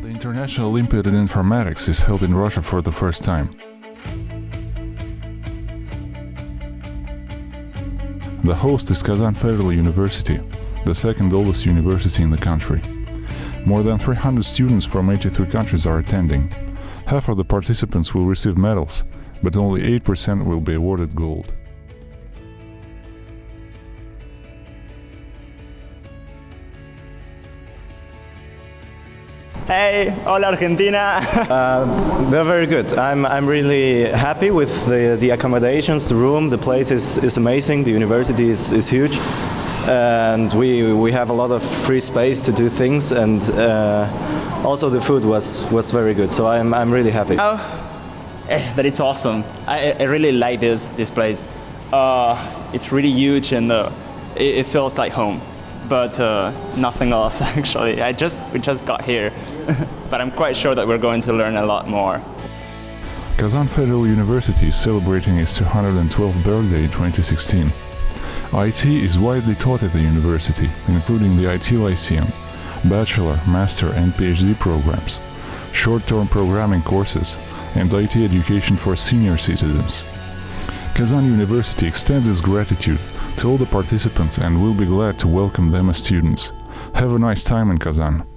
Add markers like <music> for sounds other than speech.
National Olympiad in Informatics is held in Russia for the first time. The host is Kazan Federal University, the second oldest university in the country. More than 300 students from 83 countries are attending. Half of the participants will receive medals, but only 8% will be awarded gold. Hey, hola Argentina. <laughs> Uh, they're very good. I'm, I'm really happy with the, the accommodations, the room, the place is, is amazing, the university is, is huge. And we, we have a lot of free space to do things, and uh, also the food was, was very good. So I'm, I'm really happy. oh, eh, that it's awesome. I, I really like this this place. Uh, it's really huge and uh, it, it feels like home. But uh, nothing else <laughs> actually. I just we just got here, <laughs> but I'm quite sure that we're going to learn a lot more. Kazan Federal University is celebrating its 212th birthday in 2016. IT is widely taught at the university, including the IT Lyceum, bachelor, master and PhD programs, short-term programming courses, and IT education for senior citizens. Kazan University extends its gratitude to all the participants and we'll be glad to welcome them as students. Have a nice time in Kazan.